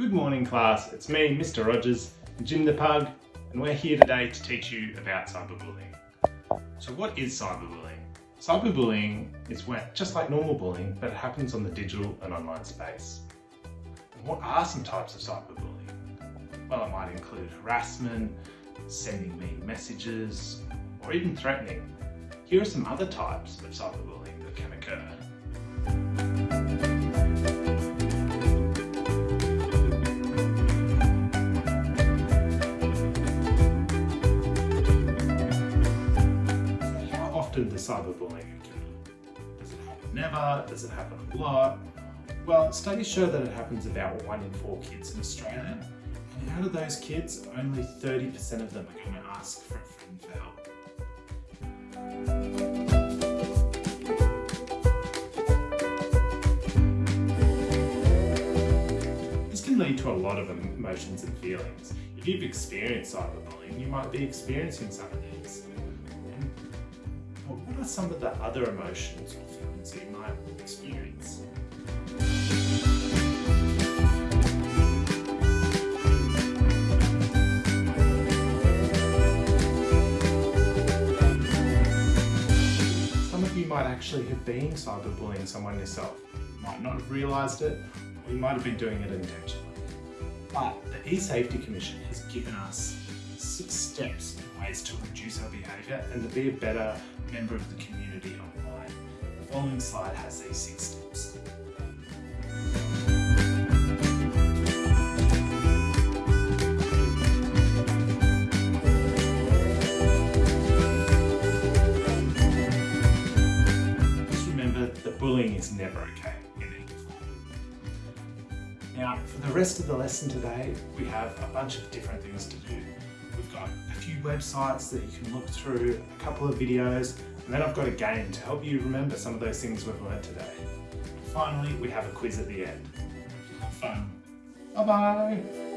Good morning class, it's me, Mr Rogers, Jim the Pug, and we're here today to teach you about cyberbullying. So what is cyberbullying? Cyberbullying is when, just like normal bullying, but it happens on the digital and online space. And what are some types of cyberbullying? Well, it might include harassment, sending mean messages, or even threatening. Here are some other types of cyberbullying often does cyberbullying occur? Does it happen never? Does it happen a lot? Well, studies show that it happens about one in four kids in Australia. And out of those kids, only 30% of them are going to ask for a friend for help. This can lead to a lot of emotions and feelings. If you've experienced cyberbullying, you might be experiencing some of these. Are some of the other emotions you might experience? Some of you might actually have been cyberbullying someone yourself. You might not have realised it, or you might have been doing it intentionally. But the eSafety Commission has given us six steps and ways to reduce our behaviour and to be a better member of the community online. The following slide has these six steps. Just remember that bullying is never okay. Now, for the rest of the lesson today, we have a bunch of different things to do. We've got a few websites that you can look through, a couple of videos, and then I've got a game to help you remember some of those things we've learned today. Finally, we have a quiz at the end. Have fun. Bye-bye.